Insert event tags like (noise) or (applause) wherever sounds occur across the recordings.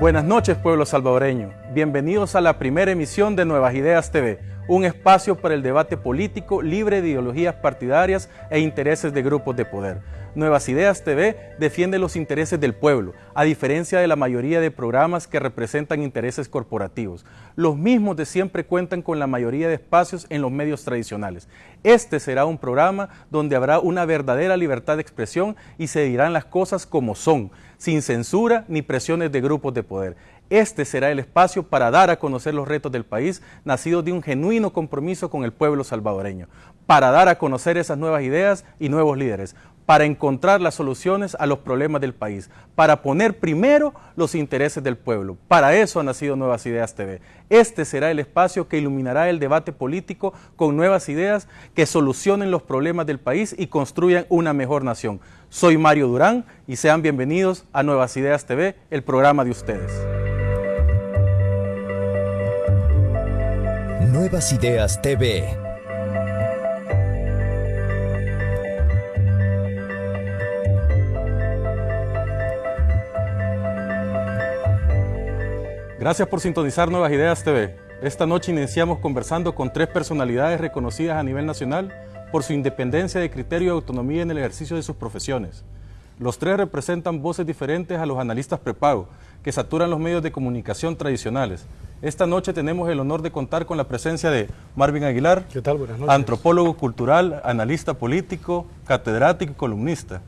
Buenas noches, pueblo salvadoreño. Bienvenidos a la primera emisión de Nuevas Ideas TV, un espacio para el debate político libre de ideologías partidarias e intereses de grupos de poder. Nuevas Ideas TV defiende los intereses del pueblo, a diferencia de la mayoría de programas que representan intereses corporativos. Los mismos de siempre cuentan con la mayoría de espacios en los medios tradicionales. Este será un programa donde habrá una verdadera libertad de expresión y se dirán las cosas como son, sin censura ni presiones de grupos de poder. Este será el espacio para dar a conocer los retos del país, nacidos de un genuino compromiso con el pueblo salvadoreño, para dar a conocer esas nuevas ideas y nuevos líderes, para encontrar las soluciones a los problemas del país, para poner primero los intereses del pueblo. Para eso ha nacido Nuevas Ideas TV. Este será el espacio que iluminará el debate político con nuevas ideas que solucionen los problemas del país y construyan una mejor nación. Soy Mario Durán y sean bienvenidos a Nuevas Ideas TV, el programa de ustedes. Nuevas Ideas TV Gracias por sintonizar Nuevas Ideas TV. Esta noche iniciamos conversando con tres personalidades reconocidas a nivel nacional por su independencia de criterio y autonomía en el ejercicio de sus profesiones. Los tres representan voces diferentes a los analistas prepago, que saturan los medios de comunicación tradicionales. Esta noche tenemos el honor de contar con la presencia de Marvin Aguilar, ¿Qué tal? Buenas noches. antropólogo cultural, analista político, catedrático y columnista.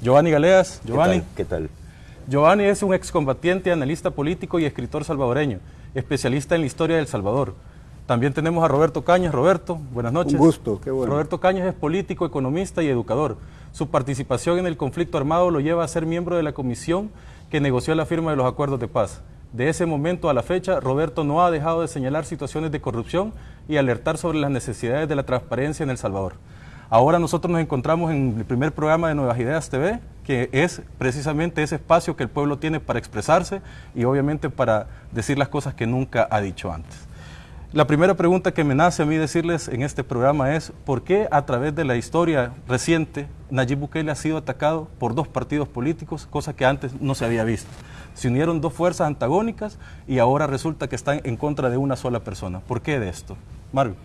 Giovanni Galeas, Giovanni. ¿Qué tal? Giovanni es un excombatiente, analista político y escritor salvadoreño, especialista en la historia del Salvador. También tenemos a Roberto Cañas. Roberto, buenas noches. Un gusto, qué bueno. Roberto Cañas es político, economista y educador. Su participación en el conflicto armado lo lleva a ser miembro de la comisión que negoció la firma de los acuerdos de paz. De ese momento a la fecha, Roberto no ha dejado de señalar situaciones de corrupción y alertar sobre las necesidades de la transparencia en El Salvador. Ahora nosotros nos encontramos en el primer programa de Nuevas Ideas TV, que es precisamente ese espacio que el pueblo tiene para expresarse y obviamente para decir las cosas que nunca ha dicho antes. La primera pregunta que me nace a mí decirles en este programa es, ¿por qué a través de la historia reciente Nayib Bukele ha sido atacado por dos partidos políticos, cosa que antes no se había visto? Se unieron dos fuerzas antagónicas y ahora resulta que están en contra de una sola persona. ¿Por qué de esto? Mario.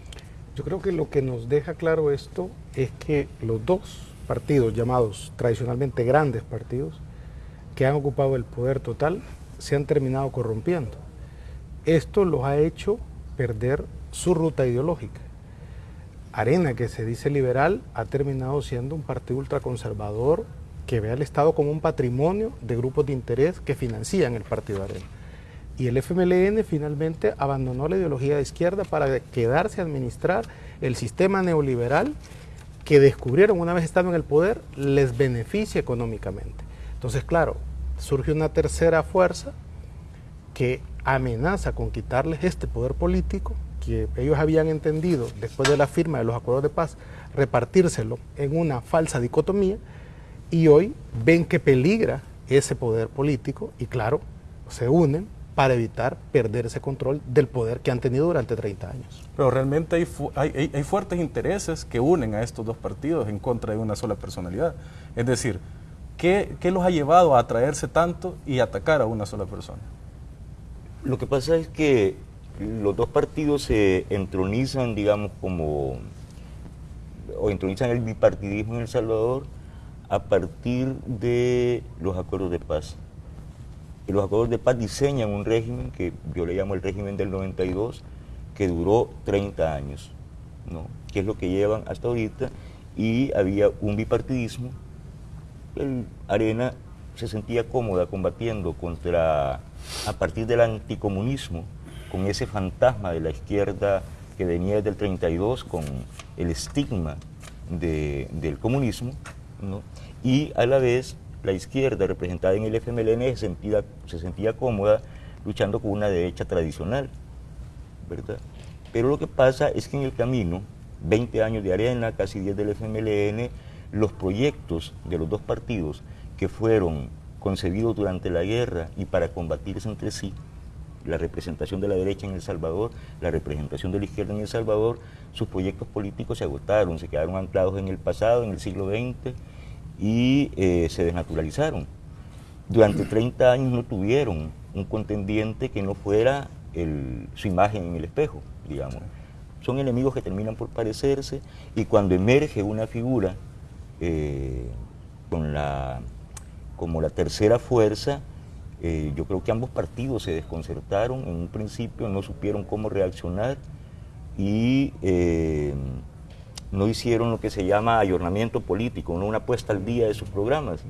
Yo creo que lo que nos deja claro esto es que los dos partidos llamados tradicionalmente grandes partidos que han ocupado el poder total se han terminado corrompiendo. Esto los ha hecho perder su ruta ideológica. Arena, que se dice liberal, ha terminado siendo un partido ultraconservador que ve al Estado como un patrimonio de grupos de interés que financian el partido Arena. Y el FMLN finalmente abandonó la ideología de izquierda para quedarse a administrar el sistema neoliberal que descubrieron una vez estando en el poder les beneficia económicamente. Entonces, claro, surge una tercera fuerza que amenaza con quitarles este poder político que ellos habían entendido después de la firma de los acuerdos de paz, repartírselo en una falsa dicotomía y hoy ven que peligra ese poder político y claro, se unen para evitar perder ese control del poder que han tenido durante 30 años. Pero realmente hay, hay, hay, fuertes intereses que unen a estos dos partidos en contra de una sola personalidad. Es decir, ¿qué, ¿qué, los ha llevado a atraerse tanto y atacar a una sola persona? Lo que pasa es que los dos partidos se entronizan, digamos, como, o entronizan el bipartidismo en El Salvador a partir de los acuerdos de paz. Y los acuerdos de paz diseñan un régimen que yo le llamo el régimen del 92, que duró 30 años, ¿no? que es lo que llevan hasta ahorita, y había un bipartidismo. El Arena se sentía cómoda combatiendo contra, a partir del anticomunismo, con ese fantasma de la izquierda que venía desde el 32, con el estigma de, del comunismo, ¿no? y a la vez la izquierda representada en el FMLN se sentía, se sentía cómoda luchando con una derecha tradicional, ¿verdad? Pero lo que pasa es que en el camino, 20 años de arena, casi 10 del FMLN, los proyectos de los dos partidos que fueron concebidos durante la guerra y para combatirse entre sí, la representación de la derecha en El Salvador, la representación de la izquierda en El Salvador, sus proyectos políticos se agotaron, se quedaron anclados en el pasado, en el siglo XX, y eh, se desnaturalizaron. Durante 30 años no tuvieron un contendiente que no fuera su imagen en el espejo, digamos. Son enemigos que terminan por parecerse y cuando emerge una figura eh, con la, como la tercera fuerza, eh, yo creo que ambos partidos se desconcertaron, en un principio no supieron cómo reaccionar y no hicieron lo que se llama ayornamiento político, no una puesta al día de sus programas.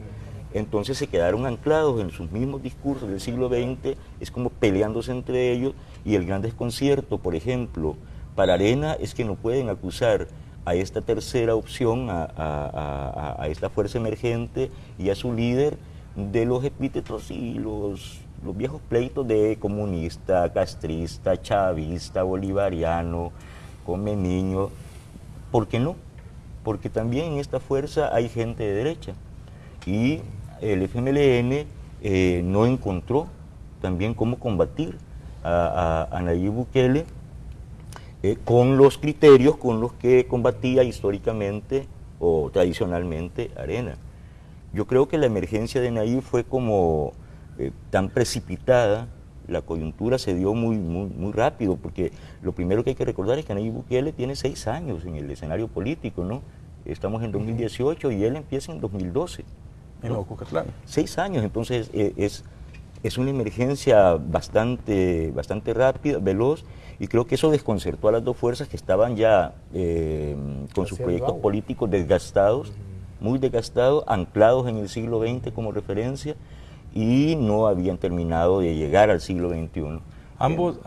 Entonces se quedaron anclados en sus mismos discursos del siglo XX, es como peleándose entre ellos y el gran desconcierto, por ejemplo, para Arena es que no pueden acusar a esta tercera opción, a, esta fuerza emergente y a su líder de los epítetos y los, los viejos pleitos de comunista, castrista, chavista, bolivariano, come niño. ¿Por qué no? Porque también en esta fuerza hay gente de derecha. Y el FMLN eh, no encontró también cómo combatir a, Nayib Bukele eh, con los criterios con los que combatía históricamente o tradicionalmente Arena. Yo creo que la emergencia de Nayib fue como eh, tan precipitada, la coyuntura se dio muy, muy, muy rápido, porque lo primero que hay que recordar es que Nayib Bukele tiene seis años en el escenario político, ¿no? Estamos en 2018 y él empieza en 2012. En ¿no? Seis años, entonces eh, es, es una emergencia bastante, bastante rápida, veloz, y creo que eso desconcertó a las dos fuerzas que estaban ya eh, con sus proyectos políticos desgastados muy desgastados, anclados en el siglo XX como referencia y no habían terminado de llegar al siglo XXI. Ambos,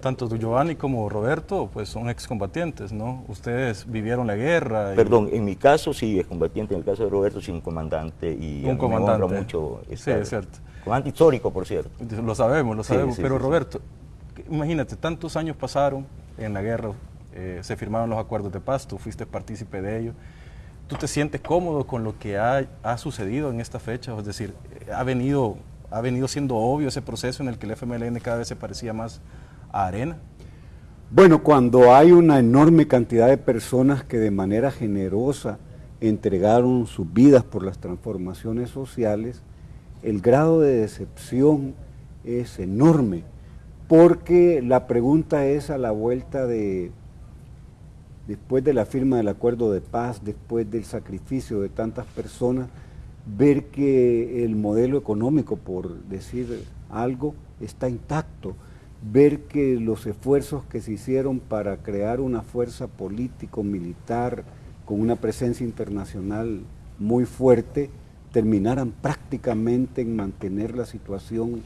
tanto Giovanni como Roberto, pues son excombatientes, ¿no? Ustedes vivieron la guerra. Perdón, en mi caso sí es combatiente, en el caso de Roberto sí un comandante y un comandante. Me mucho sí, es cierto. Comandante histórico, por cierto. Lo sabemos, lo sabemos, pero Roberto, imagínate, tantos años pasaron en la guerra, eh, se firmaron los acuerdos de paz, tú fuiste partícipe de ello. ¿Tú te sientes cómodo con lo que ha, sucedido en esta fecha? Es decir, ha venido, ha venido siendo obvio ese proceso en el que el FMLN cada vez se parecía más a Arena. Bueno, cuando hay una enorme cantidad de personas que de manera generosa entregaron sus vidas por las transformaciones sociales, el grado de decepción es enorme, porque la pregunta es a la vuelta de después de la firma del acuerdo de paz, después del sacrificio de tantas personas, ver que el modelo económico, por decir algo, está intacto, ver que los esfuerzos que se hicieron para crear una fuerza político-militar con una presencia internacional muy fuerte, terminaran prácticamente en mantener la situación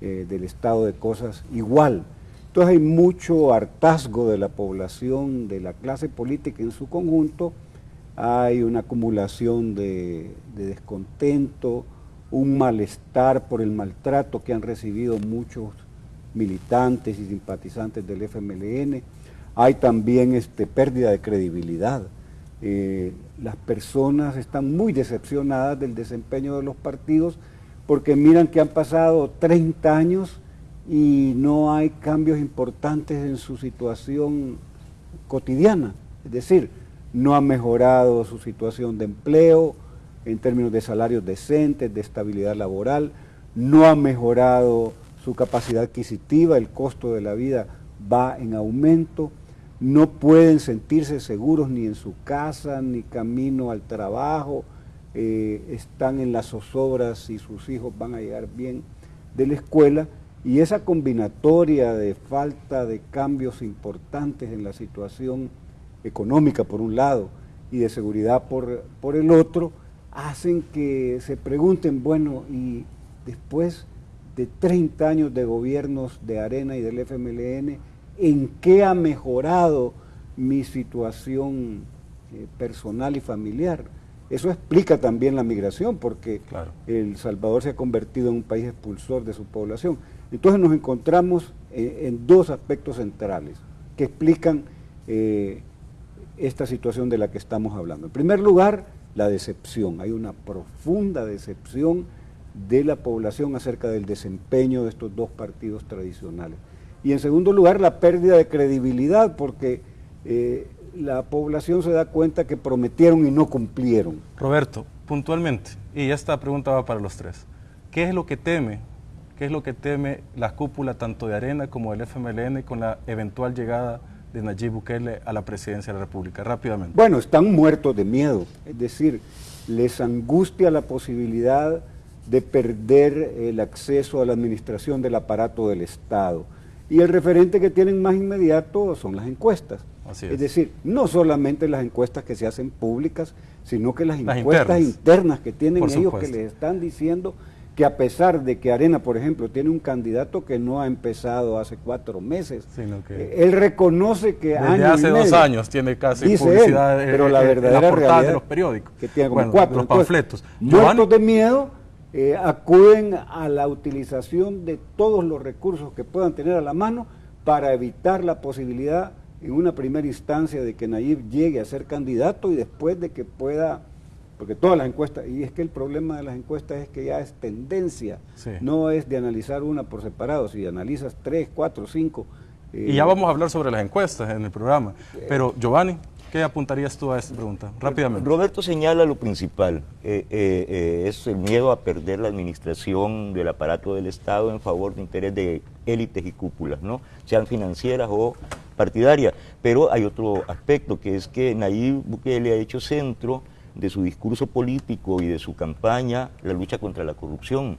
eh, del estado de cosas igual. Entonces hay mucho hartazgo de la población, de la clase política en su conjunto, hay una acumulación de, descontento, un malestar por el maltrato que han recibido muchos militantes y simpatizantes del FMLN, hay también este, pérdida de credibilidad. Eh, las personas están muy decepcionadas del desempeño de los partidos porque miran que han pasado 30 años y no hay cambios importantes en su situación cotidiana. Es decir, no ha mejorado su situación de empleo en términos de salarios decentes, de estabilidad laboral, no ha mejorado su capacidad adquisitiva, el costo de la vida va en aumento, no pueden sentirse seguros ni en su casa, ni camino al trabajo, eh, están en las zozobras y sus hijos van a llegar bien de la escuela, y esa combinatoria de falta de cambios importantes en la situación económica por un lado y de seguridad por, por el otro, hacen que se pregunten, bueno, y después de 30 años de gobiernos de Arena y del FMLN, ¿en qué ha mejorado mi situación eh, personal y familiar? Eso explica también la migración, porque El Salvador se ha convertido en un país expulsor de su población. Entonces nos encontramos eh, en dos aspectos centrales que explican eh, esta situación de la que estamos hablando. En primer lugar, la decepción. Hay una profunda decepción de la población acerca del desempeño de estos dos partidos tradicionales. Y en segundo lugar, la pérdida de credibilidad, porque eh, la población se da cuenta que prometieron y no cumplieron. Roberto, puntualmente, y esta pregunta va para los tres, ¿qué es lo que teme ¿Qué es lo que teme la cúpula tanto de Arena como del FMLN con la eventual llegada de Nayib Bukele a la presidencia de la República? Rápidamente. Bueno, están muertos de miedo, es decir, les angustia la posibilidad de perder el acceso a la administración del aparato del Estado. Y el referente que tienen más inmediato son las encuestas. Así es. es. decir, no solamente las encuestas que se hacen públicas, sino que las, encuestas internas. que tienen ellos que les están diciendo que a pesar de que Arena, por ejemplo, tiene un candidato que no ha empezado hace cuatro meses, Sino que- eh, él reconoce que Desde año y hace dos años tiene casi Dice publicidad él, eh, pero la eh, en verdadera la realidad de los periódicos. que tiene como Bueno, cuatro los Entonces, panfletos. muertos Giovanni, de miedo eh, acuden a la utilización de todos los recursos que puedan tener a la mano para evitar la posibilidad en una primera instancia de que Nayib llegue a ser candidato y después de que pueda, porque todas las encuestas, y es que el problema de las encuestas es que ya es tendencia, Sí. no es de analizar una por separado, si analizas tres, cuatro, cinco. eh, Y ya vamos a hablar sobre las encuestas en el programa. Pero, Giovanni, ¿qué apuntarías tú a esta pregunta? Rápidamente. Roberto señala lo principal, eh, eh, eh, es el miedo a perder la administración del aparato del Estado en favor de interés de élites y cúpulas, ¿no? sean financieras o partidarias. Pero hay otro aspecto, que es que Nayib Bukele ha hecho centro de su discurso político y de su campaña la lucha contra la corrupción.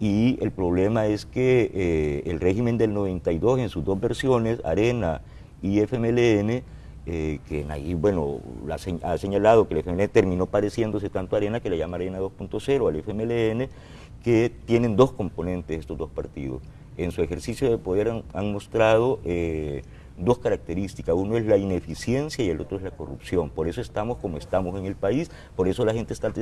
Y el problema es que eh, el régimen del 92 en sus dos versiones, Arena y FMLN, eh, que Nayib, bueno, ha señalado que el FMLN terminó pareciéndose tanto a Arena que le llama Arena 2.0 al FMLN, que tienen dos componentes estos dos partidos. En su ejercicio de poder han, han mostrado eh, dos características. Uno es la ineficiencia y el otro es la corrupción. Por eso estamos como estamos en el país, por eso la gente está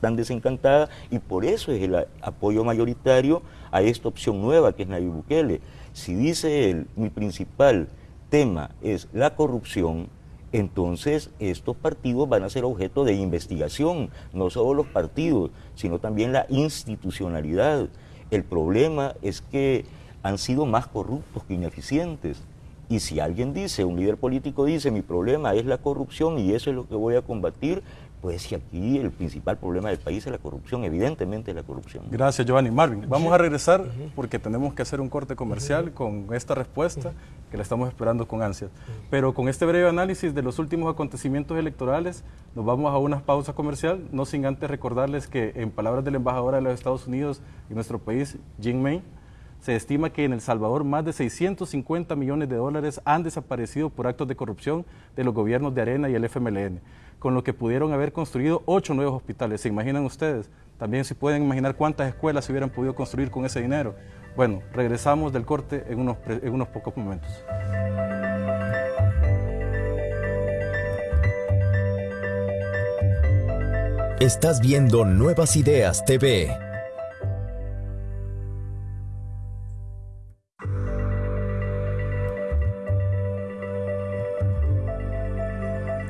tan desencantada y por eso es el apoyo mayoritario a esta opción nueva que es Nayib Bukele. Si dice él, mi principal tema es la corrupción, entonces estos partidos van a ser objeto de investigación, no solo los partidos, sino también la institucionalidad. El problema es que han sido más corruptos que ineficientes. Y si alguien dice, un líder político dice, mi problema es la corrupción y eso es lo que voy a combatir, pues si aquí el principal problema del país es la corrupción, evidentemente es la corrupción. Gracias, Giovanni. Marvin, vamos a regresar porque tenemos que hacer un corte comercial con esta respuesta que la estamos esperando con ansias. Pero con este breve análisis de los últimos acontecimientos electorales, nos vamos a una pausa comercial, no sin antes recordarles que en palabras de la embajadora de los Estados Unidos en nuestro país, Jing May, se estima que en El Salvador más de 650 millones de dólares han desaparecido por actos de corrupción de los gobiernos de Arena y el FMLN, con lo que pudieron haber construido ocho nuevos hospitales. ¿Se imaginan ustedes? También se pueden imaginar cuántas escuelas se hubieran podido construir con ese dinero. Bueno, regresamos del corte en unos, en unos pocos momentos. Estás viendo Nuevas Ideas TV.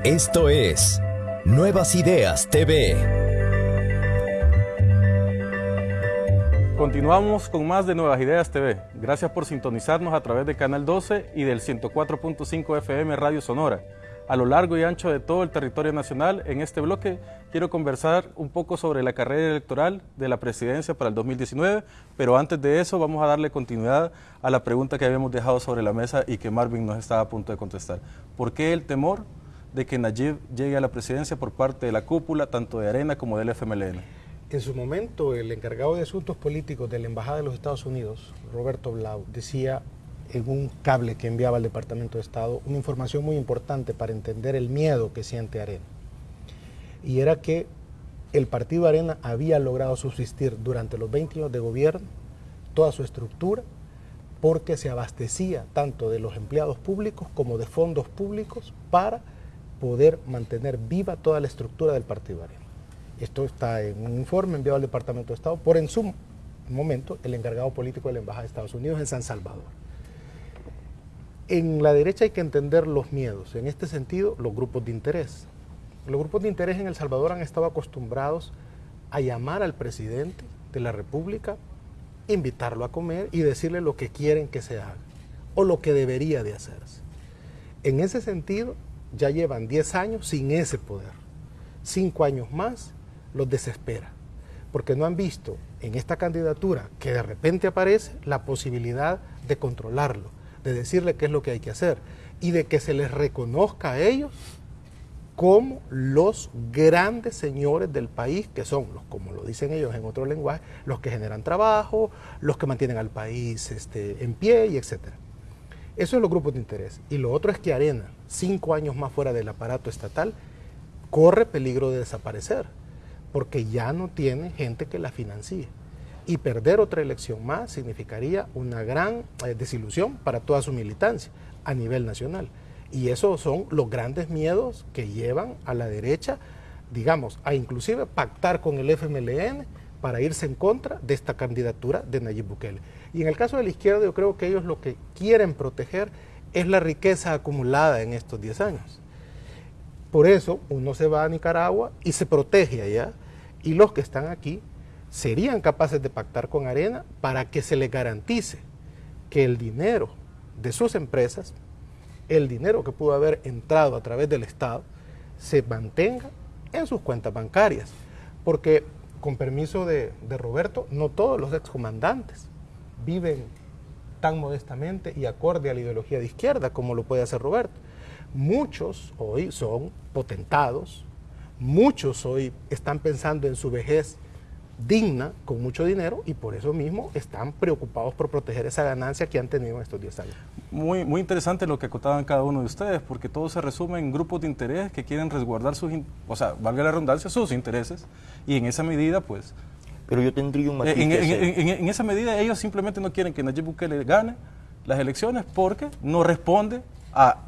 Esto es Nuevas Ideas TV. Continuamos con más de Nuevas Ideas TV. Gracias por sintonizarnos a través de Canal 12 y del 104.5 FM Radio Sonora. A lo largo y ancho de todo el territorio nacional, en este bloque quiero conversar un poco sobre la carrera electoral de la presidencia para el 2019, pero antes de eso vamos a darle continuidad a la pregunta que habíamos dejado sobre la mesa y que Marvin nos estaba a punto de contestar. ¿Por qué el temor de que Nayib llegue a la presidencia por parte de la cúpula, tanto de Arena como del FMLN? En su momento, el encargado de asuntos políticos de la Embajada de los Estados Unidos, Roberto Blau, decía en un cable que enviaba al Departamento de Estado una información muy importante para entender el miedo que siente Arena. Y era que el partido Arena había logrado subsistir durante los 20 años de gobierno, toda su estructura, porque se abastecía tanto de los empleados públicos como de fondos públicos para poder mantener viva toda la estructura del partido Arena. Esto está en un informe enviado al Departamento de Estado por en su momento el encargado político de la Embajada de Estados Unidos en San Salvador. En la derecha hay que entender los miedos, en este sentido los grupos de interés. Los grupos de interés en El Salvador han estado acostumbrados a llamar al presidente de la República, invitarlo a comer y decirle lo que quieren que se haga o lo que debería de hacerse. En ese sentido, ya llevan 10 años sin ese poder. Cinco años más los desespera. porque no han visto en esta candidatura que de repente aparece la posibilidad de controlarlo, de decirle qué es lo que hay que hacer y de que se les reconozca a ellos como los grandes señores del país, que son, los, como lo dicen ellos en otro lenguaje, los que generan trabajo, los que mantienen al país este, en pie y etc. Eso es los grupos de interés. Y lo otro es que Arena, cinco años más fuera del aparato estatal, corre peligro de desaparecer, porque ya no tiene gente que la financie. Y perder otra elección más significaría una gran eh, desilusión para toda su militancia a nivel nacional. Y esos son los grandes miedos que llevan a la derecha, digamos, a inclusive pactar con el FMLN para irse en contra de esta candidatura de Nayib Bukele. Y en el caso de la izquierda yo creo que ellos lo que quieren proteger es la riqueza acumulada en estos 10 años. Por eso uno se va a Nicaragua y se protege allá y los que están aquí serían capaces de pactar con Arena para que se les garantice que el dinero de sus empresas el dinero que pudo haber entrado a través del Estado se mantenga en sus cuentas bancarias. Porque, con permiso de, Roberto, no todos los excomandantes viven tan modestamente y acorde a la ideología de izquierda como lo puede hacer Roberto. Muchos hoy son potentados, muchos hoy están pensando en su vejez digna, con mucho dinero, y por eso mismo están preocupados por proteger esa ganancia que han tenido en estos 10 años. Muy, muy interesante lo que acotaban cada uno de ustedes, porque todo se resume en grupos de interés que quieren resguardar sus, o sea, valga la redundancia, sus intereses, y en esa medida, pues... Pero yo tendría un matiz en, en, esa medida ellos simplemente no quieren que Nayib Bukele gane las elecciones porque no responde a,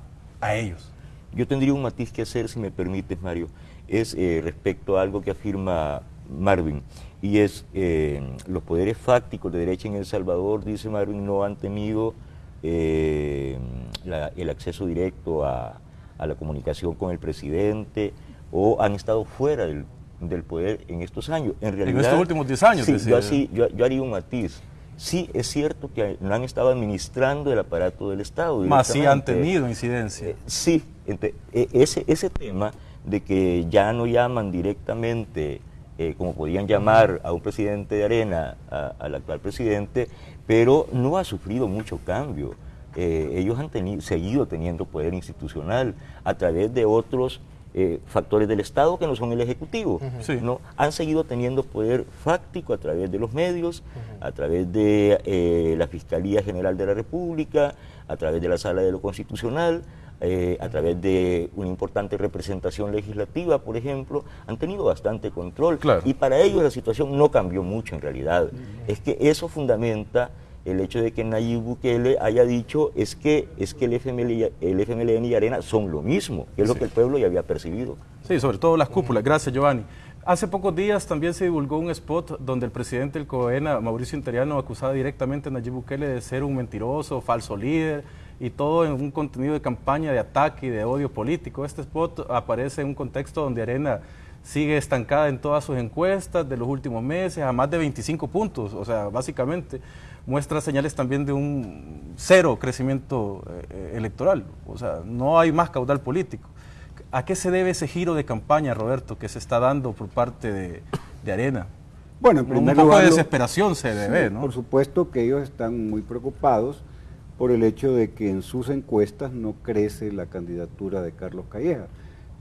a ellos. Yo tendría un matiz que hacer, si me permites, Mario, es eh, respecto a algo que afirma Marvin y es eh, los poderes fácticos de derecha en El Salvador, dice Marvin, no han tenido eh, el acceso directo a, la comunicación con el presidente o han estado fuera del, poder en estos años. En, realidad, en estos últimos 10 años. Sí, yo, así, yo, haría un matiz. Sí, es cierto que no han estado administrando el aparato del Estado. Más sí han tenido incidencia. Eh, sí, ese, ese tema de que ya no llaman directamente eh, como podían llamar a un presidente de arena, al actual presidente, pero no ha sufrido mucho cambio. Eh, ellos han tenido, seguido teniendo poder institucional a través de otros eh, factores del Estado que no son el Ejecutivo. ¿no? Han seguido teniendo poder fáctico a través de los medios, a través de la Fiscalía General de la República, a través de la Sala de lo Constitucional, eh, a través de una importante representación legislativa, por ejemplo, han tenido bastante control. Y para ellos la situación no cambió mucho en realidad. Es que eso fundamenta el hecho de que Nayib Bukele haya dicho es que, es que el, FML, el FMLN y Arena son lo mismo, que es lo que el pueblo ya había percibido. Sí, sobre todo las cúpulas. Gracias, Giovanni. Hace pocos días también se divulgó un spot donde el presidente del COENA, Mauricio Interiano, acusaba directamente a Nayib Bukele de ser un mentiroso, falso líder, y todo en un contenido de campaña de ataque y de odio político. Este spot aparece en un contexto donde Arena sigue estancada en todas sus encuestas de los últimos meses, a más de 25 puntos, o sea, básicamente muestra señales también de un cero crecimiento eh, electoral, o sea, no hay más caudal político. ¿A qué se debe ese giro de campaña, Roberto, que se está dando por parte de, Arena? Bueno, en primer un poco de desesperación se debe, ¿no? Por supuesto que ellos están muy preocupados por el hecho de que en sus encuestas no crece la candidatura de Carlos Calleja.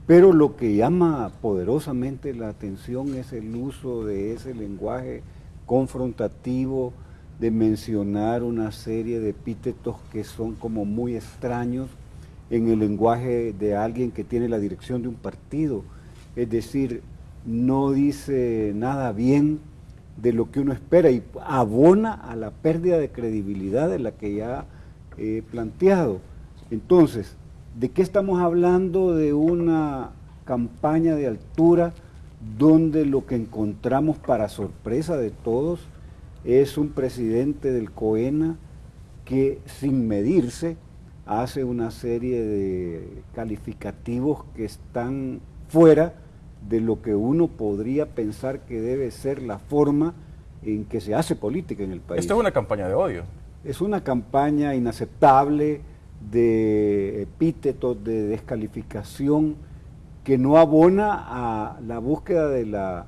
Pero lo que llama poderosamente la atención es el uso de ese lenguaje confrontativo, de mencionar una serie de epítetos que son como muy extraños en el lenguaje de alguien que tiene la dirección de un partido. Es decir, no dice nada bien de lo que uno espera y abona a la pérdida de credibilidad de la que ya he planteado. Entonces, ¿de qué estamos hablando? De una campaña de altura donde lo que encontramos para sorpresa de todos es un presidente del COENA que sin medirse hace una serie de calificativos que están fuera de lo que uno podría pensar que debe ser la forma en que se hace política en el país. Esto es una campaña de odio es una campaña inaceptable de epítetos, de descalificación, que no abona a la búsqueda de la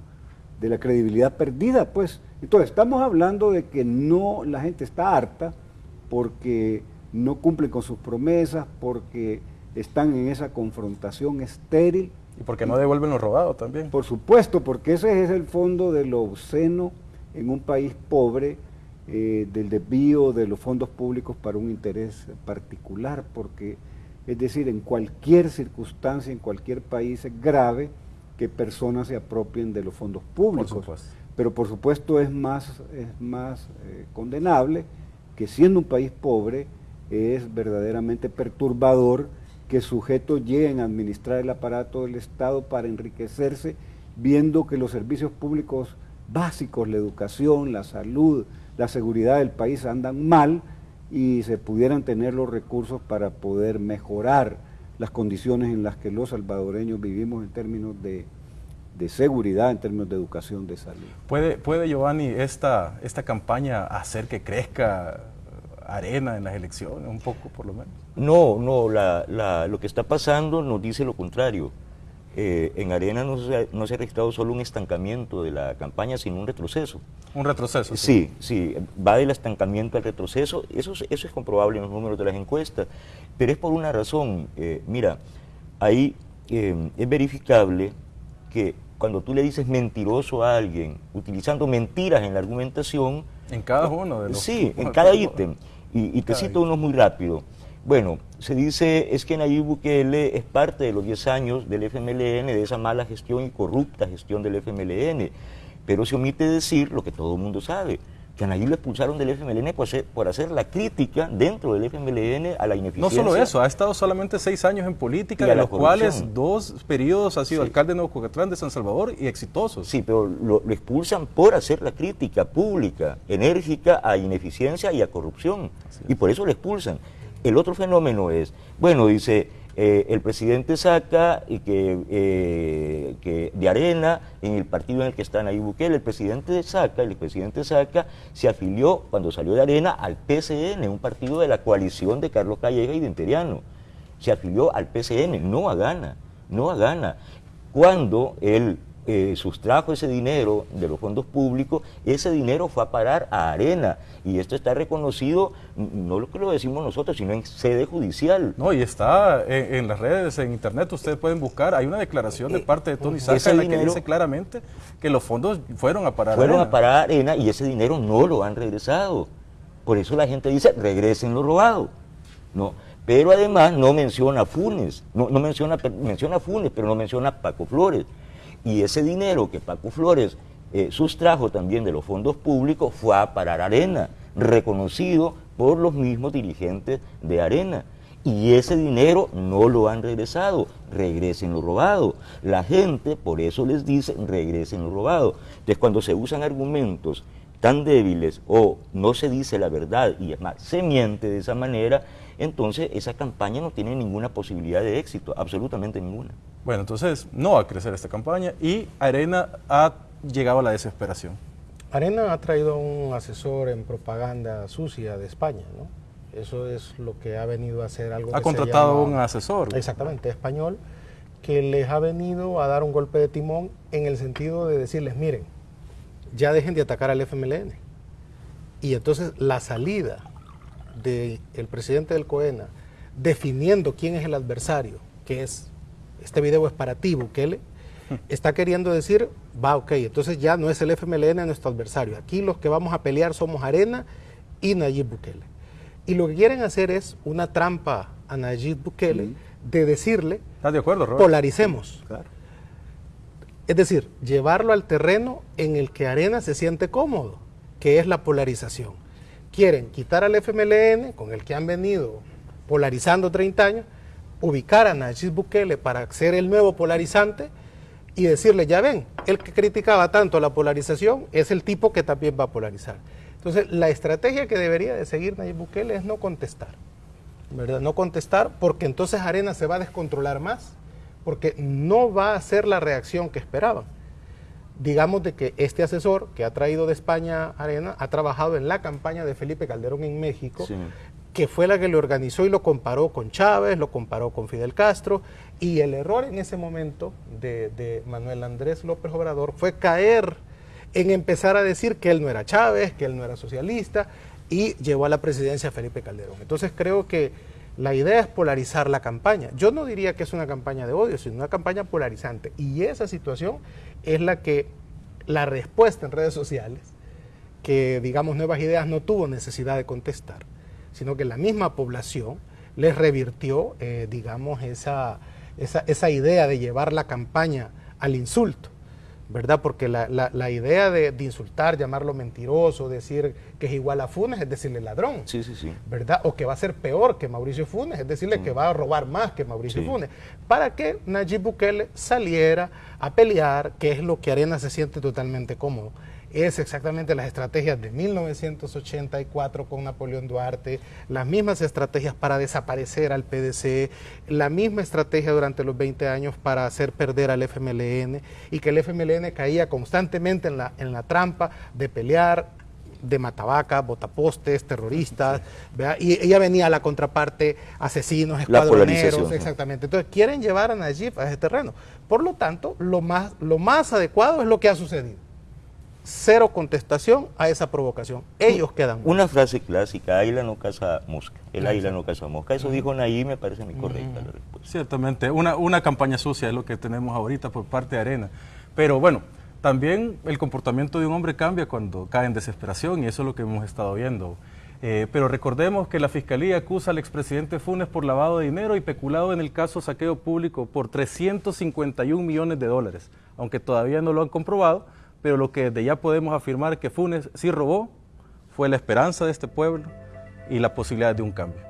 de la credibilidad perdida, pues. Entonces, estamos hablando de que no, la gente está harta porque no cumplen con sus promesas, porque están en esa confrontación estéril. Y porque no devuelven lo robado también. Por supuesto, porque ese es el fondo de lo obsceno en un país pobre, eh, del desvío de los fondos públicos para un interés particular, porque es decir, en cualquier circunstancia, en cualquier país es grave que personas se apropien de los fondos públicos. Pero por supuesto es más, es más eh, condenable que siendo un país pobre es verdaderamente perturbador que sujetos lleguen a administrar el aparato del Estado para enriquecerse viendo que los servicios públicos básicos, la educación, la salud, la seguridad del país andan mal y se pudieran tener los recursos para poder mejorar las condiciones en las que los salvadoreños vivimos en términos de, seguridad, en términos de educación, de salud. ¿Puede, puede Giovanni, esta, esta campaña hacer que crezca arena en las elecciones, un poco por lo menos? No, no, lo que está pasando nos dice lo contrario. Eh, en Arena no se, no se, ha registrado solo un estancamiento de la campaña, sino un retroceso. ¿Un retroceso? Sí, sí, va del estancamiento al retroceso. Eso, eso es comprobable en los números de las encuestas, pero es por una razón. Eh, mira, ahí eh, es verificable que cuando tú le dices mentiroso a alguien, utilizando mentiras en la argumentación... En cada uno de los... Sí, (laughs) en cada (laughs) ítem. Y, y te cito uno muy rápido. Bueno, se dice es que Nayib Bukele es parte de los 10 años del FMLN, de esa mala gestión y corrupta gestión del FMLN, pero se omite decir lo que todo el mundo sabe, que a Nayib lo expulsaron del FMLN por hacer, por hacer, la crítica dentro del FMLN a la ineficiencia. No solo eso, ha estado solamente seis años en política, de los cuales dos periodos ha sido alcalde de Nuevo Cocatlán de San Salvador y exitosos. Sí, pero lo, lo, expulsan por hacer la crítica pública, enérgica a ineficiencia y a corrupción, y por eso lo expulsan. El otro fenómeno es, bueno, dice, eh, el presidente saca y que, eh, que, de Arena, en el partido en el que están ahí Bukele, el presidente saca, el presidente saca, se afilió cuando salió de Arena al PCN, un partido de la coalición de Carlos Calleja y de Interiano. Se afilió al PCN, no a Gana, no a Gana. Cuando él eh, sustrajo ese dinero de los fondos públicos, ese dinero fue a parar a Arena. Y esto está reconocido, no lo que lo decimos nosotros, sino en sede judicial. No, y está en, las redes, en internet, ustedes pueden buscar, hay una declaración de eh, parte de Tony Saca en la que dice claramente que los fondos fueron a parar fueron a parar a Arena y ese dinero no lo han regresado. Por eso la gente dice, regresen lo robado. No, pero además no menciona Funes, no, no menciona, menciona Funes, pero no menciona Paco Flores. Y ese dinero que Paco Flores eh, sustrajo también de los fondos públicos fue a parar Arena, reconocido por los mismos dirigentes de Arena. Y ese dinero no lo han regresado, regresen lo robado. La gente por eso les dice regresen lo robado. Entonces cuando se usan argumentos tan débiles o no se dice la verdad y es más, se miente de esa manera, entonces esa campaña no tiene ninguna posibilidad de éxito, absolutamente ninguna. Bueno, entonces no va a crecer esta campaña y Arena ha llegado a la desesperación. Arena ha traído un asesor en propaganda sucia de España, ¿no? Eso es lo que ha venido a hacer algo. Ha contratado un asesor. Exactamente, español, que les ha venido a dar un golpe de timón en el sentido de decirles, miren, ya dejen de atacar al FMLN. Y entonces la salida del presidente del COENA definiendo quién es el adversario, que es este video es para ti, Bukele, (laughs) está queriendo decir, va, ok, entonces ya no es el FMLN nuestro adversario. Aquí los que vamos a pelear somos Arena y Nayib Bukele. Y lo que quieren hacer es una trampa a Nayib Bukele de decirle, ¿Estás de acuerdo, polaricemos. Es decir, llevarlo al terreno en el que Arena se siente cómodo, que es la polarización. Quieren quitar al FMLN, con el que han venido polarizando 30 años, ubicar a Nayib Bukele para ser el nuevo polarizante y decirle, ya ven, el que criticaba tanto la polarización es el tipo que también va a polarizar. Entonces, la estrategia que debería de seguir Nayib Bukele es no contestar, ¿verdad? No contestar porque entonces Arena se va a descontrolar más, porque no va a ser la reacción que esperaban. Digamos de que este asesor que ha traído de España Arena ha trabajado en la campaña de Felipe Calderón en México, que fue la que le organizó y lo comparó con Chávez, lo comparó con Fidel Castro, y el error en ese momento de, Manuel Andrés López Obrador fue caer en empezar a decir que él no era Chávez, que él no era socialista, y llevó a la presidencia a Felipe Calderón. Entonces creo que la idea es polarizar la campaña. Yo no diría que es una campaña de odio, sino una campaña polarizante. Y esa situación es la que la respuesta en redes sociales, que digamos Nuevas Ideas no tuvo necesidad de contestar, sino que la misma población les revirtió, eh, digamos, esa, esa, esa idea de llevar la campaña al insulto. ¿verdad? Porque la, idea de, insultar, llamarlo mentiroso, decir que es igual a Funes, es decirle ladrón. Sí, sí, sí. ¿Verdad? O que va a ser peor que Mauricio Funes, es decirle que va a robar más que Mauricio Funes. Para que Nayib Bukele saliera a pelear, que es lo que Arena se siente totalmente cómodo es exactamente las estrategias de 1984 con Napoleón Duarte, las mismas estrategias para desaparecer al PDC, la misma estrategia durante los 20 años para hacer perder al FMLN y que el FMLN caía constantemente en la, en la trampa de pelear de matabaca, botapostes, terroristas, y ella venía a la contraparte asesinos, escuadroneros, exactamente. Entonces quieren llevar a Najib a ese terreno. Por lo tanto, lo más, lo más adecuado es lo que ha sucedido cero contestación a esa provocación. Ellos quedan. Una frase clásica, águila no caza mosca. El águila no caza mosca. Eso dijo Nayib, me parece muy correcta la respuesta. Ciertamente, una, una campaña sucia es lo que tenemos ahorita por parte de Arena. Pero bueno, también el comportamiento de un hombre cambia cuando cae en desesperación y eso es lo que hemos estado viendo. Eh, pero recordemos que la Fiscalía acusa al expresidente Funes por lavado de dinero y peculado en el caso saqueo público por 351 millones de dólares, aunque todavía no lo han comprobado pero lo que desde ya podemos afirmar que Funes sí robó fue la esperanza de este pueblo y la posibilidad de un cambio.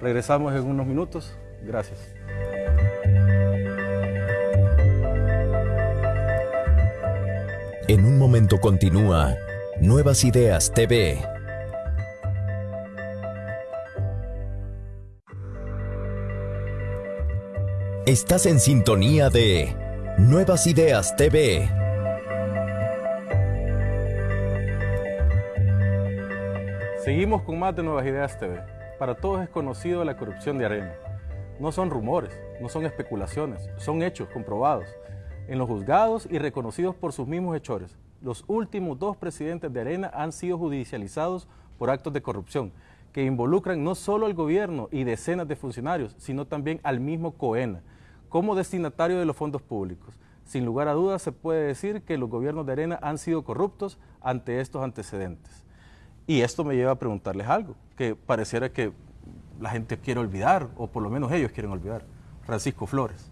Regresamos en unos minutos. Gracias. En un momento continúa Nuevas Ideas TV. Estás en sintonía de Nuevas Ideas TV. Seguimos con más de Nuevas Ideas TV. Para todos es conocido la corrupción de Arena. No son rumores, no son especulaciones, son hechos comprobados en los juzgados y reconocidos por sus mismos hechores. Los últimos dos presidentes de Arena han sido judicializados por actos de corrupción que involucran no solo al gobierno y decenas de funcionarios, sino también al mismo COENA, como destinatario de los fondos públicos. Sin lugar a dudas se puede decir que los gobiernos de Arena han sido corruptos ante estos antecedentes. Y esto me lleva a preguntarles algo, que pareciera que la gente quiere olvidar, o por lo menos ellos quieren olvidar. Francisco Flores.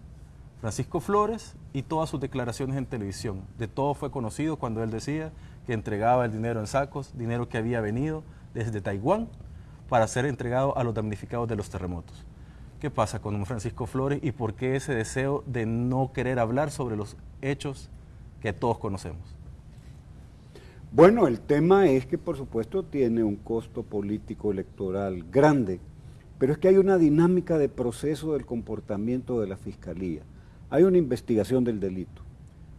Francisco Flores y todas sus declaraciones en televisión. De todo fue conocido cuando él decía que entregaba el dinero en sacos, dinero que había venido desde Taiwán para ser entregado a los damnificados de los terremotos. ¿Qué pasa con Francisco Flores y por qué ese deseo de no querer hablar sobre los hechos que todos conocemos? Bueno, el tema es que por supuesto tiene un costo político electoral grande, pero es que hay una dinámica de proceso del comportamiento de la Fiscalía. Hay una investigación del delito.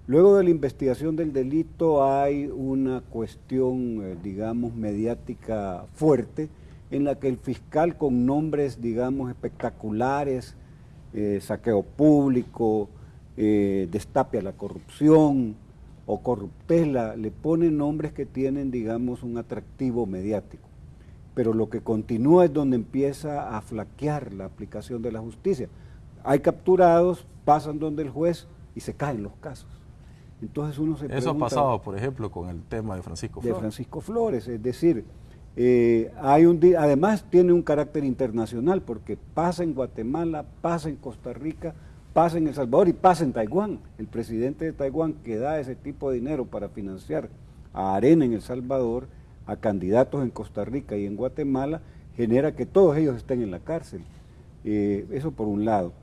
Luego de la investigación del delito hay una cuestión, eh, digamos, mediática fuerte en la que el fiscal con nombres, digamos, espectaculares, eh, saqueo público, eh, destape a la corrupción, o corruptela, le ponen nombres que tienen, digamos, un atractivo mediático. Pero lo que continúa es donde empieza a flaquear la aplicación de la justicia. Hay capturados, pasan donde el juez y se caen los casos. Entonces uno se Eso ha pasado, por ejemplo, con el tema de Francisco Flores. De Francisco Flores, es decir, eh, hay un, además tiene un carácter internacional porque pasa en Guatemala, pasa en Costa Rica, pasa en El Salvador y pasa en Taiwán. El presidente de Taiwán que da ese tipo de dinero para financiar a Arena en El Salvador, a candidatos en Costa Rica y en Guatemala, genera que todos ellos estén en la cárcel. Eh, eso por un lado.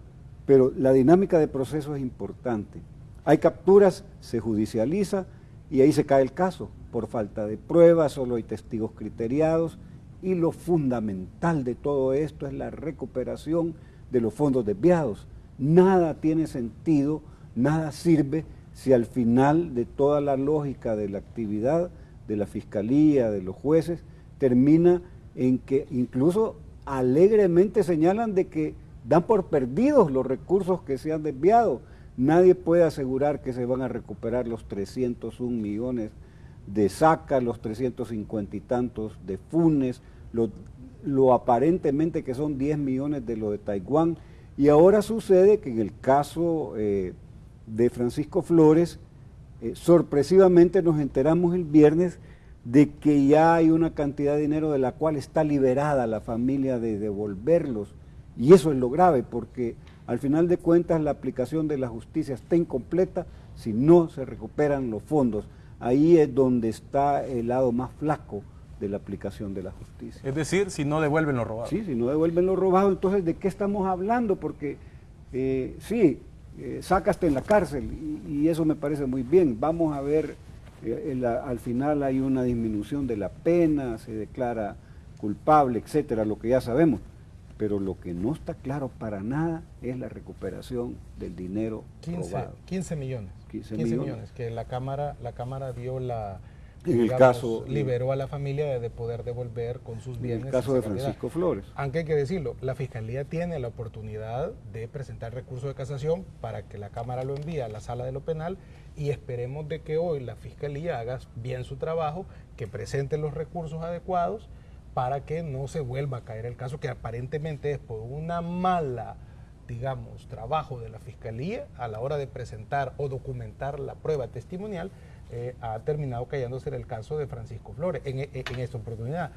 Pero la dinámica de proceso es importante. Hay capturas, se judicializa y ahí se cae el caso. Por falta de pruebas, solo hay testigos criteriados y lo fundamental de todo esto es la recuperación de los fondos desviados nada tiene sentido, nada sirve si al final de toda la lógica de la actividad de la fiscalía, de los jueces, termina en que incluso alegremente señalan de que dan por perdidos los recursos que se han desviado. Nadie puede asegurar que se van a recuperar los 301 millones de Saca, los 350 y tantos de Funes, lo, aparentemente que son 10 millones de lo de Taiwán, y ahora sucede que en el caso eh, de Francisco Flores, eh, sorpresivamente nos enteramos el viernes de que ya hay una cantidad de dinero de la cual está liberada la familia de devolverlos. Y eso es lo grave, porque al final de cuentas la aplicación de la justicia está incompleta si no se recuperan los fondos. Ahí es donde está el lado más flaco de la aplicación de la justicia. Es decir, si no devuelven lo robado. Sí, si no devuelven lo robado, entonces ¿de qué estamos hablando? Porque eh, sí, eh, sacaste en la cárcel y, eso me parece muy bien. Vamos a ver, eh, al final hay una disminución de la pena, se declara culpable, etcétera, lo que ya sabemos. Pero lo que no está claro para nada es la recuperación del dinero 15, robado. 15 millones. 15 millones. millones. que la Cámara, la cámara dio la En el caso- liberó a la familia de, de poder devolver con sus En bienes. el caso de. Francisco Flores. Aunque hay que decirlo, la Fiscalía tiene la oportunidad de presentar recurso de casación para que la Cámara lo envíe a la sala de lo penal y esperemos de que hoy la Fiscalía haga bien su trabajo, que presente los recursos adecuados para que no se vuelva a caer el caso que aparentemente es por una mala, digamos, trabajo de la Fiscalía a la hora de presentar o documentar la prueba testimonial, eh, ha terminado cayéndose en el caso de Francisco Flores en, en- en esta oportunidad.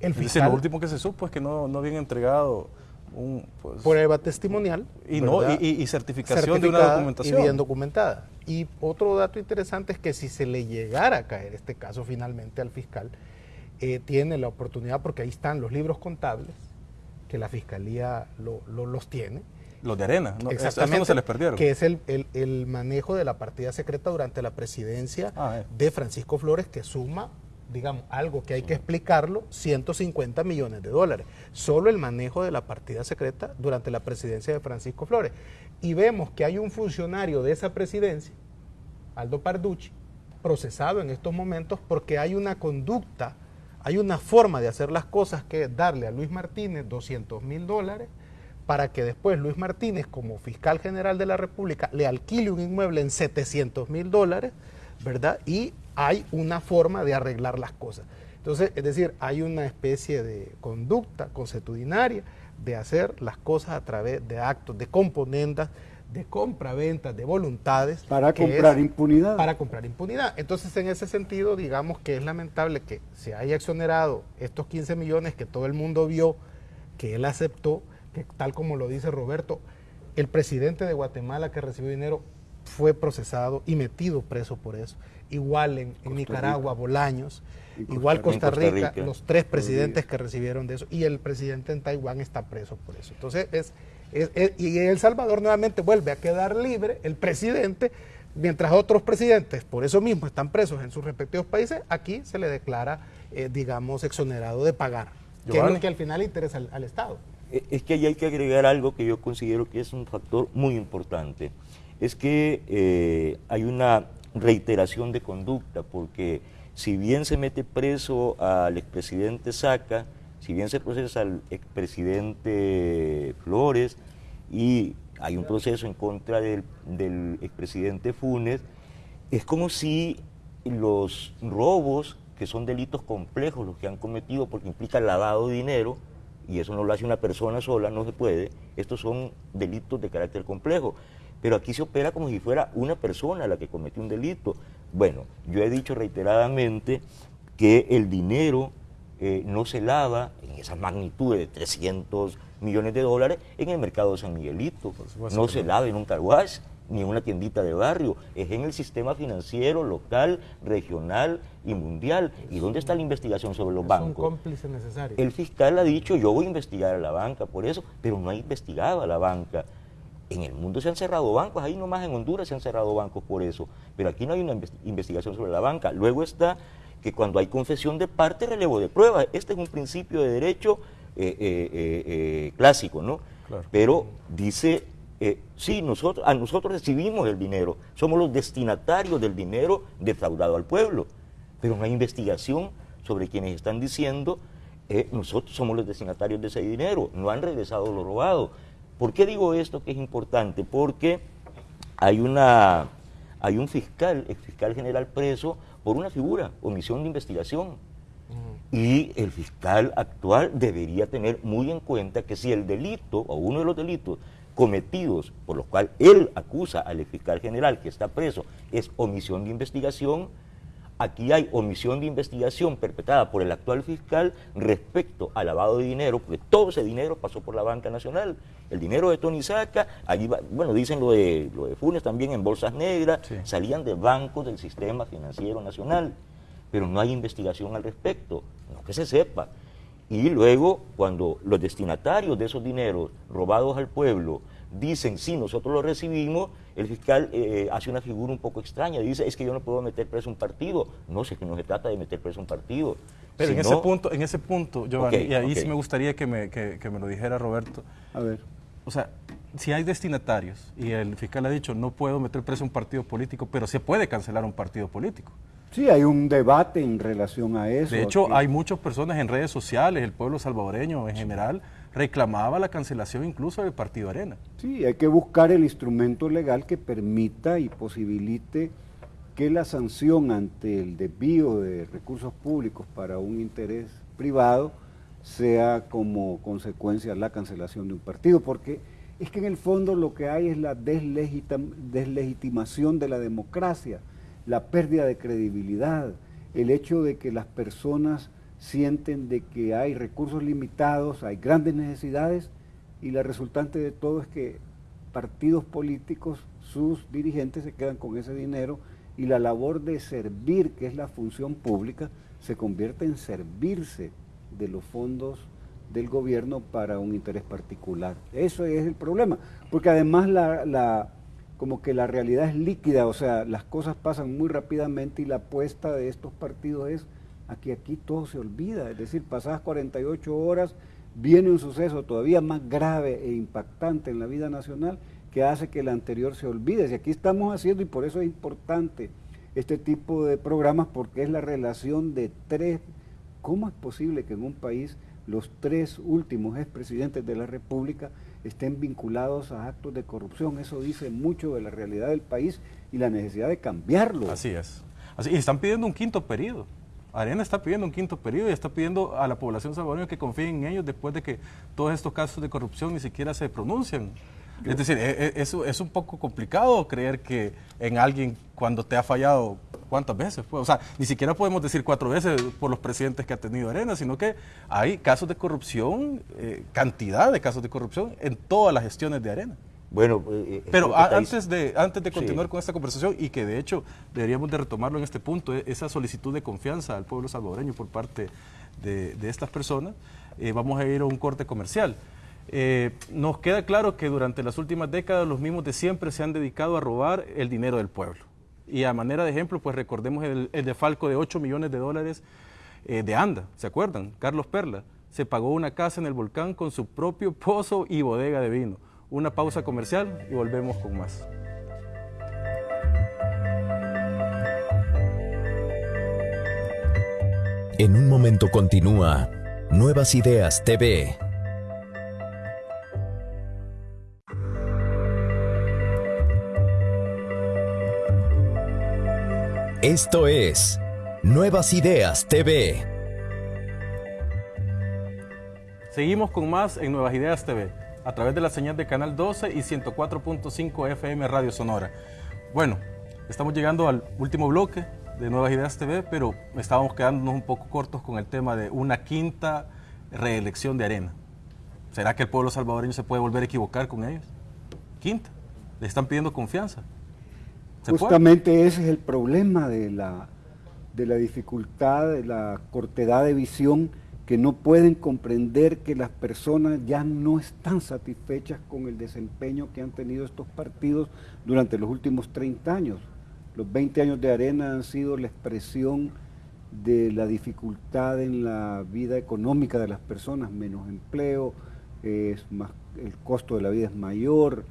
El Es decir, fiscal, lo último que se supo es que no, no habían entregado un... pues, prueba testimonial y, no, y, y- certificación de una documentación. y bien documentada. Y otro dato interesante es que si se le llegara a caer este caso finalmente al fiscal, eh, tiene la oportunidad, porque ahí están los libros contables, que la fiscalía lo- lo- los tiene, Los de arena, no, Exactamente, no se les perdieron. Que es el, el- el manejo de la partida secreta durante la presidencia Ah, eh. de Francisco Flores, que suma, digamos, algo que hay que explicarlo, 150 millones de dólares. Solo el manejo de la partida secreta durante la presidencia de Francisco Flores. Y vemos que hay un funcionario de esa presidencia, Aldo Parducci, procesado en estos momentos porque hay una conducta, hay una forma de hacer las cosas que es darle a Luis Martínez 200 mil dólares para que después Luis Martínez, como fiscal general de la República, le alquile un inmueble en 700 mil dólares, ¿verdad? Y hay una forma de arreglar las cosas. Entonces, es decir, hay una especie de conducta consuetudinaria de hacer las cosas a través de actos, de componendas, de compra-ventas, de voluntades. Para comprar es- impunidad. Para comprar impunidad. Entonces, en ese sentido, digamos que es lamentable que se haya exonerado estos 15 millones que todo el mundo vio, que él aceptó, que tal como lo dice Roberto, el presidente de Guatemala que recibió dinero fue procesado y metido preso por eso. Igual en, Nicaragua, Bolaños, Costa igual. Costa En Costa Rica, los tres presidentes que recibieron de eso, y el presidente en Taiwán está preso por eso. Entonces, es, es- es- y El Salvador nuevamente vuelve a quedar libre el presidente, mientras otros presidentes por eso mismo están presos en sus respectivos países, aquí se le declara, eh, digamos, exonerado de pagar, que es Giovanni. lo que al final interesa al, al Estado. Eh, Es que ahí hay que agregar algo que yo considero que es un factor muy importante. Es que eh, hay una reiteración de conducta, porque si bien se mete preso al expresidente Saca, si bien se procesa al expresidente Flores y hay un proceso en contra del, expresidente Funes, es como si los robos, que son delitos complejos los que han cometido porque implican lavado de dinero, y eso no lo hace una persona sola, no se puede, estos son delitos de carácter complejo. Pero aquí se opera como si fuera una persona la que cometió un delito. Bueno, yo he dicho reiteradamente que el dinero eh, no se lava en esas magnitudes de 300 millones de dólares en el mercado de San Miguelito. No se lava en un carwash ni en una tiendita de barrio, es en el sistema financiero local, regional y mundial. ¿Y dónde está la investigación sobre los Es un bancos? cómplice necesario. El fiscal ha dicho, yo voy a investigar a la banca por eso, pero no ha investigado a la banca. En el mundo se han cerrado bancos, ahí nomás en Honduras se han cerrado bancos por eso, pero aquí no hay una inves- investigación sobre la banca. Luego está que cuando hay confesión de parte, relevo de pruebas. Este es un principio de derecho eh, eh, eh, clásico, ¿no? Claro. Pero dice, sí, nosotros, a nosotros recibimos el dinero, somos los destinatarios del dinero defraudado al pueblo, pero no hay investigación sobre quienes están diciendo, eh, nosotros somos los destinatarios de ese dinero, no han regresado lo robado. ¿Por qué digo esto que es importante? Porque hay una hay un fiscal, ex fiscal general preso por una figura, omisión de investigación. Y el fiscal actual debería tener muy en cuenta que si el delito o uno de los delitos cometidos por los cuales él acusa al fiscal general que está preso es omisión de investigación, aquí hay omisión de investigación perpetrada por el actual fiscal respecto al lavado de dinero, porque todo ese dinero pasó por la banca nacional. El dinero de Tony Saca, allí bueno, dicen lo de, lo de Funes también en bolsas negras, salían de bancos del sistema financiero nacional, pero no hay investigación al respecto, no que se sepa. Y luego, cuando los destinatarios de esos dineros robados al pueblo dicen, sí, nosotros lo recibimos, el fiscal eh, hace una figura un poco extraña, dice, es que yo no puedo meter preso un partido. No sé que no se trata de meter preso un partido. Pero en, ese punto, en ese punto, Giovanni, y ahí sí me gustaría que me, que, me lo dijera Roberto. A ver. O sea, si hay destinatarios y el fiscal ha dicho, no puedo meter preso un partido político, pero se puede cancelar un partido político. Sí, hay un debate en relación a eso. De hecho, hay muchas personas en redes sociales, el pueblo salvadoreño en general, reclamaba la cancelación incluso del Partido Arena. Sí, hay que buscar el instrumento legal que permita y posibilite que la sanción ante el desvío de recursos públicos para un interés privado sea como consecuencia la cancelación de un partido, porque es que en el fondo lo que hay es la deslegitimación de la democracia, la pérdida de credibilidad, el hecho de que las personas sienten de que hay recursos limitados, hay grandes necesidades y la resultante de todo es que partidos políticos, sus dirigentes se quedan con ese dinero y la labor de servir, que es la función pública, se convierte en servirse de los fondos del gobierno para un interés particular. Eso es el problema, porque además la, como que la realidad es líquida, o sea, las cosas pasan muy rápidamente y la apuesta de estos partidos es Aquí, aquí todo se olvida, es decir, pasadas 48 horas viene un suceso todavía más grave e impactante en la vida nacional que hace que el anterior se olvide. Y aquí estamos haciendo, y por eso es importante este tipo de programas, porque es la relación de tres. ¿Cómo es posible que en un país los tres últimos expresidentes de la República estén vinculados a actos de corrupción? Eso dice mucho de la realidad del país y la necesidad de cambiarlo. Así es. Así, y están pidiendo un quinto periodo. Arena está pidiendo un quinto periodo y está pidiendo a la población salvadoreña que confíe en ellos después de que todos estos casos de corrupción ni siquiera se pronuncian. Es decir, e, e, es, un poco complicado creer que en alguien cuando te ha fallado, ¿cuántas veces? Pues, o sea, ni siquiera podemos decir cuatro veces por los presidentes que ha tenido Arena, sino que hay casos de corrupción, eh, cantidad de casos de corrupción en todas las gestiones de Arena. Bueno, eh, eh, pero antes de, antes de continuar con esta conversación y que de hecho deberíamos de retomarlo en este punto, e, esa solicitud de confianza al pueblo salvadoreño por parte de, estas personas, eh, vamos a ir a un corte comercial. nos queda claro que durante las últimas décadas los mismos de siempre se han dedicado a robar el dinero del pueblo. Y a manera de ejemplo, pues recordemos el, el defalco de 8 millones de dólares de ANDA, ¿se acuerdan? Carlos Perla se pagó una casa en el volcán con su propio pozo y bodega de vino una pausa comercial y volvemos con más. En un momento continúa Nuevas Ideas TV. Esto es Nuevas Ideas TV. Seguimos con más en Nuevas Ideas TV a través de la señal de Canal 12 y 104.5 FM Radio Sonora. Bueno, estamos llegando al último bloque de Nuevas Ideas TV, pero estábamos quedándonos un poco cortos con el tema de una quinta reelección de Arena. ¿Será que el pueblo salvadoreño se puede volver a equivocar con ellos? Quinta, le están pidiendo confianza. Justamente ese es el problema de la, de la dificultad, de la cortedad de visión que no pueden comprender que las personas ya no están satisfechas con el desempeño que han tenido estos partidos durante los últimos 30 años. Los 20 años de arena han sido la expresión de la dificultad en la vida económica de las personas, menos empleo, es más, el costo de la vida es mayor,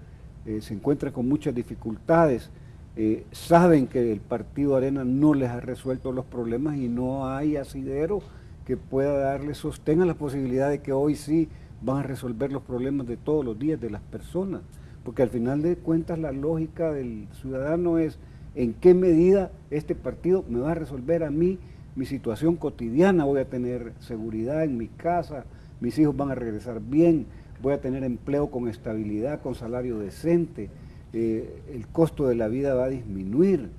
eh, se encuentran con muchas dificultades. Eh, saben que el partido Arena no les ha resuelto los problemas y no hay asidero que pueda darle sostén a la posibilidad de que hoy sí van a resolver los problemas de todos los días de las personas. Porque al final de cuentas la lógica del ciudadano es en qué medida este partido me va a resolver a mí mi situación cotidiana, voy a tener seguridad en mi casa, mis hijos van a regresar bien, voy a tener empleo con estabilidad, con salario decente, eh, el costo de la vida va a disminuir,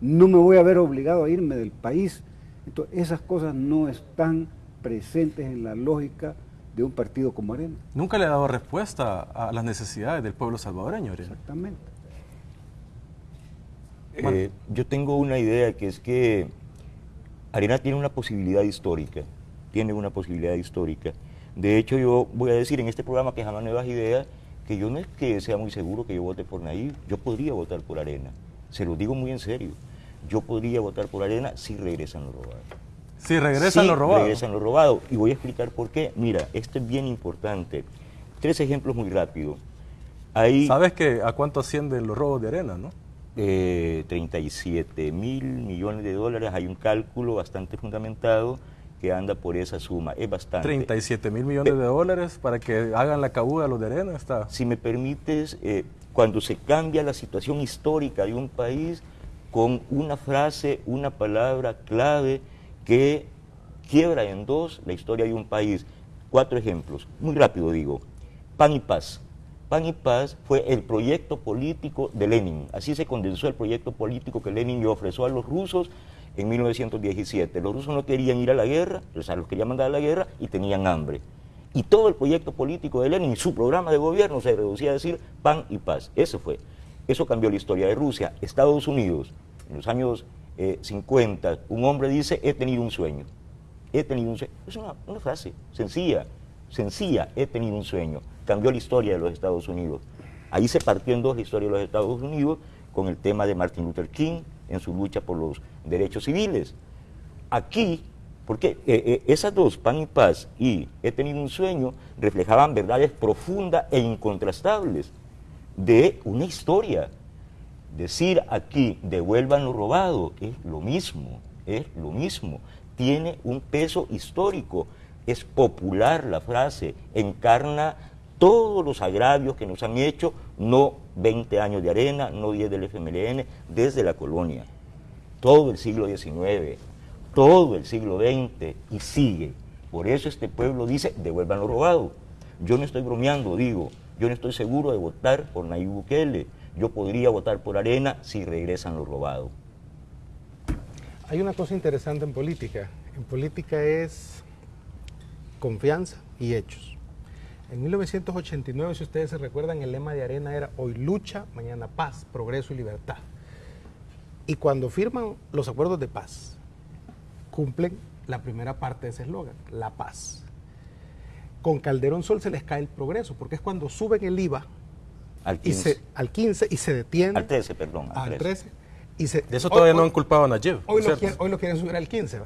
no me voy a ver obligado a irme del país. Entonces, esas cosas no están presentes en la lógica de un partido como Arena. Nunca le ha dado respuesta a las necesidades del pueblo salvadoreño, Arena. Exactamente. Eh, yo tengo una idea que es que Arena tiene una posibilidad histórica, tiene una posibilidad histórica. De hecho, yo voy a decir en este programa que jamás nuevas ideas, que yo no es que sea muy seguro que yo vote por Nayib, yo podría votar por Arena. Se lo digo muy en serio. Yo podría votar por Arena si regresan los robados. Si regresan los robados. regresan los robados. Y voy a explicar por qué. Mira, esto es bien importante. Tres ejemplos muy rápidos. ¿Sabes que a cuánto ascienden los robos de arena, no? 37 mil millones de dólares, hay un cálculo bastante fundamentado que anda por esa suma, es bastante. 37 mil millones de dólares para que hagan la cabuda a los de arena, está. Si me permites, eh, cuando se cambia la situación histórica de un país con una frase, una palabra clave que quiebra en dos la historia de un país. Cuatro ejemplos, muy rápido digo, pan y paz. Pan y Paz fue el proyecto político de Lenin. Así se condensó el proyecto político que Lenin le ofreció a los rusos en 1917. Los rusos no querían ir a la guerra, o sea, los querían mandar a la guerra y tenían hambre. Y todo el proyecto político de Lenin, su programa de gobierno se reducía a decir pan y paz. Eso fue. Eso cambió la historia de Rusia. Estados Unidos, en los años 50, eh, un hombre dice, he tenido un sueño. He tenido un sueño. Es una, frase sencilla, sencilla, he tenido un sueño cambió la historia de los Estados Unidos. Ahí se partió en dos la historia de los Estados Unidos con el tema de Martin Luther King en su lucha por los derechos civiles. Aquí, porque eh, eh, esas dos, Pan y Paz y He tenido un sueño, reflejaban verdades profundas e incontrastables de una historia. Decir aquí, devuelvan lo robado, es lo mismo, es lo mismo. Tiene un peso histórico, es popular la frase, encarna todos los agravios que nos han hecho, no 20 años de arena, no 10 del FMLN, desde la colonia. Todo el siglo XIX, todo el siglo XX y sigue. Por eso este pueblo dice, devuelvan lo robado. Yo no estoy bromeando, digo, yo no estoy seguro de votar por Nayib Bukele. Yo podría votar por Arena si regresan lo robado. Hay una cosa interesante en política. En política es confianza y hechos. En 1989, si ustedes se recuerdan, el lema de Arena era hoy lucha, mañana paz, progreso y libertad. Y cuando firman los acuerdos de paz, cumplen la primera parte de ese eslogan, la paz. Con Calderón Sol se les cae el progreso, porque es cuando suben el IVA al 15, y se, al 15 y se detiene. Al 13, perdón. Al 13. y se, de eso todavía no han culpado a Nayib. Hoy lo, quieren, hoy lo quieren subir al 15.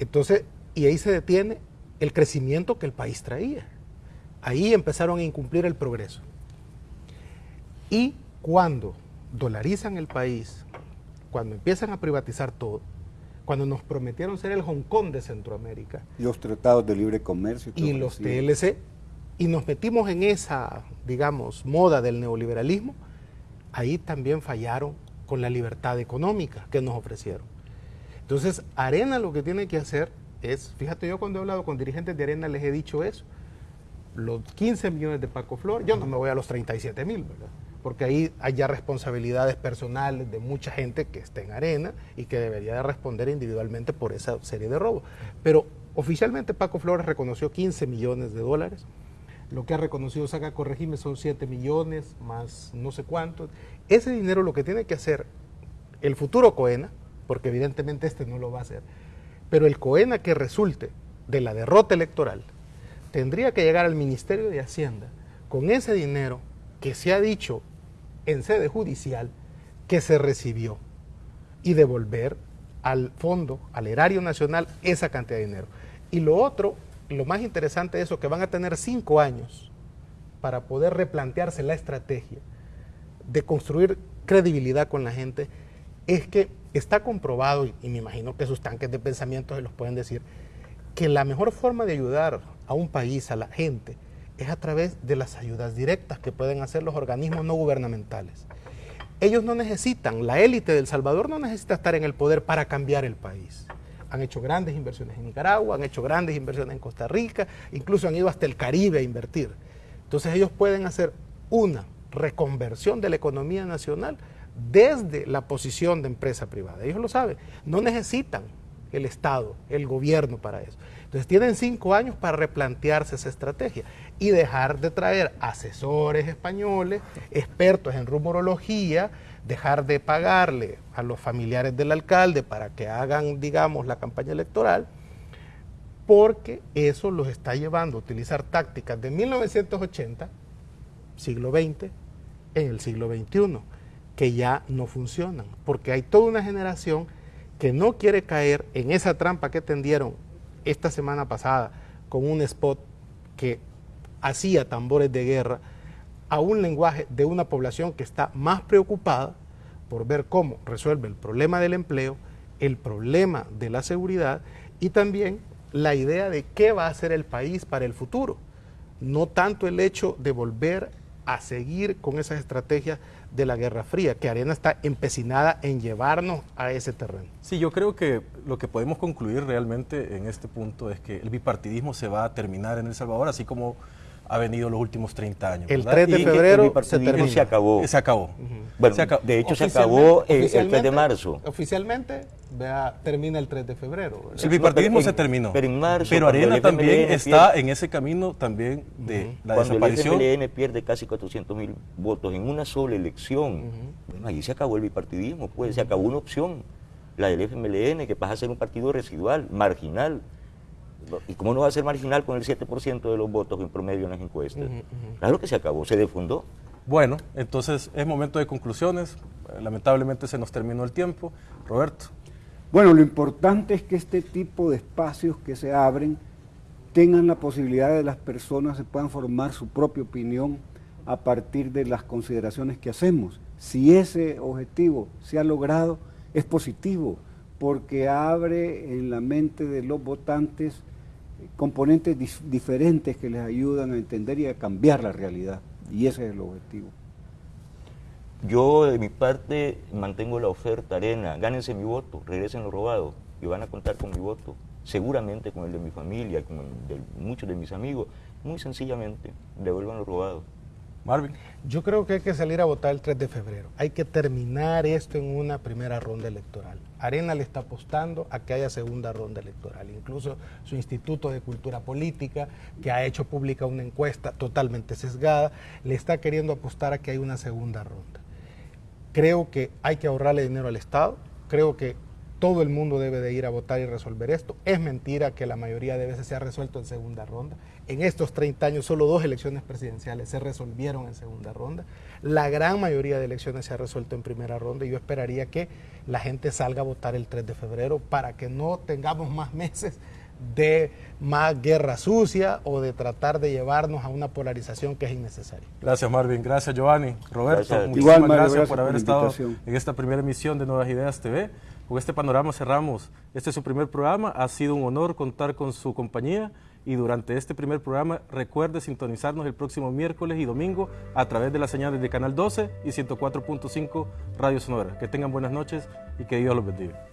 Entonces, y ahí se detiene el crecimiento que el país traía. Ahí empezaron a incumplir el progreso. Y cuando dolarizan el país, cuando empiezan a privatizar todo, cuando nos prometieron ser el Hong Kong de Centroamérica. Los tratados de libre comercio. Y, los TLC. Y nos metimos en esa, digamos, moda del neoliberalismo, ahí también fallaron con la libertad económica que nos ofrecieron. Entonces, Arena lo que tiene que hacer es, fíjate, yo cuando he hablado con dirigentes de Arena les he dicho eso, los 15 millones de Paco Flor, yo no me voy a los 37 mil, ¿verdad? Porque ahí hay responsabilidades personales de mucha gente que está en arena y que debería de responder individualmente por esa serie de robos. Pero oficialmente Paco Flores reconoció 15 millones de dólares. Lo que ha reconocido Saga Corregime son 7 millones más no sé cuántos. Ese dinero lo que tiene que hacer el futuro COENA, porque evidentemente este no lo va a hacer, pero el COENA que resulte de la derrota electoral, tendría que llegar al Ministerio de Hacienda con ese dinero que se ha dicho en sede judicial que se recibió y devolver al fondo, al erario nacional, esa cantidad de dinero. Y lo otro, lo más interesante de eso, que van a tener cinco años para poder replantearse la estrategia de construir credibilidad con la gente, es que está comprobado, y, me imagino que sus tanques de pensamiento se los pueden decir, que la mejor forma de ayudar a un país, a la gente, es a través de las ayudas directas que pueden hacer los organismos no gubernamentales. ellos no necesitan, la élite del Salvador no necesita estar en el poder para cambiar el país. Han hecho grandes inversiones en Nicaragua, han hecho grandes inversiones en Costa Rica, incluso han ido hasta el Caribe a invertir. Entonces ellos pueden hacer una reconversión de la economía nacional desde la posición de empresa privada. Ellos lo saben, no necesitan el Estado, el gobierno para eso. Entonces tienen cinco años para replantearse esa estrategia y dejar de traer asesores españoles, expertos en rumorología, dejar de pagarle a los familiares del alcalde para que hagan, digamos, la campaña electoral, porque eso los está llevando a utilizar tácticas de 1980, siglo XX, en el siglo XXI, que ya no funcionan, porque hay toda una generación que no quiere caer en esa trampa que tendieron esta semana pasada con un spot que hacía tambores de guerra a un lenguaje de una población que está más preocupada por ver cómo resuelve el problema del empleo, el problema de la seguridad y también la idea de qué va a hacer el país para el futuro. No tanto el hecho de volver a seguir con esas estrategias de la Guerra Fría, que Arena está empecinada en llevarnos a ese terreno. Sí, yo creo que lo que podemos concluir realmente en este punto es que el bipartidismo se va a terminar en El Salvador, así como ha venido los últimos 30 años. El 3 de febrero se, termina. se acabó. Se acabó. Bueno, de hecho se acabó el, 3 de marzo. Oficialmente vea, termina el 3 de febrero. El bipartidismo se terminó. Pero en marzo. Pero Arena también está en ese camino también de la cuando desaparición. el FMLN pierde casi 400 mil votos en una sola elección. Bueno, ahí se acabó el bipartidismo, pues se acabó una opción, la del FMLN, que pasa a ser un partido residual, marginal. ¿Y cómo no va a ser marginal con el 7% de los votos en promedio en las encuestas? Claro que se acabó, se defundó. Bueno, entonces es momento de conclusiones. Lamentablemente se nos terminó el tiempo. Roberto. Bueno, lo importante es que este tipo de espacios que se abren tengan la posibilidad de las personas se puedan formar su propia opinión a partir de las consideraciones que hacemos. Si ese objetivo se ha logrado, es positivo, porque abre en la mente de los votantes componentes diferentes que les ayudan a entender y a cambiar la realidad. Y ese es el objetivo. Yo, de mi parte, mantengo la oferta arena. Gánense mi voto, regresen lo robado y van a contar con mi voto. Seguramente con el de mi familia, con el de muchos de mis amigos. Muy sencillamente, devuelvan lo robado. Marvin. Yo creo que hay que salir a votar el 3 de febrero. Hay que terminar esto en una primera ronda electoral. Arena le está apostando a que haya segunda ronda electoral. Incluso su Instituto de Cultura Política, que ha hecho pública una encuesta totalmente sesgada, le está queriendo apostar a que haya una segunda ronda. Creo que hay que ahorrarle dinero al Estado. Creo que todo el mundo debe de ir a votar y resolver esto. Es mentira que la mayoría de veces se ha resuelto en segunda ronda. En estos 30 años solo dos elecciones presidenciales se resolvieron en segunda ronda. La gran mayoría de elecciones se ha resuelto en primera ronda y yo esperaría que la gente salga a votar el 3 de febrero para que no tengamos más meses de más guerra sucia o de tratar de llevarnos a una polarización que es innecesaria. Gracias Marvin, gracias Giovanni, Roberto, muchísimas gracias, por haber estado en esta primera emisión de Nuevas Ideas TV. Con este panorama cerramos. Este es su primer programa. Ha sido un honor contar con su compañía y durante este primer programa recuerde sintonizarnos el próximo miércoles y domingo a través de las señales de Canal 12 y 104.5 Radio Sonora. Que tengan buenas noches y que Dios los bendiga.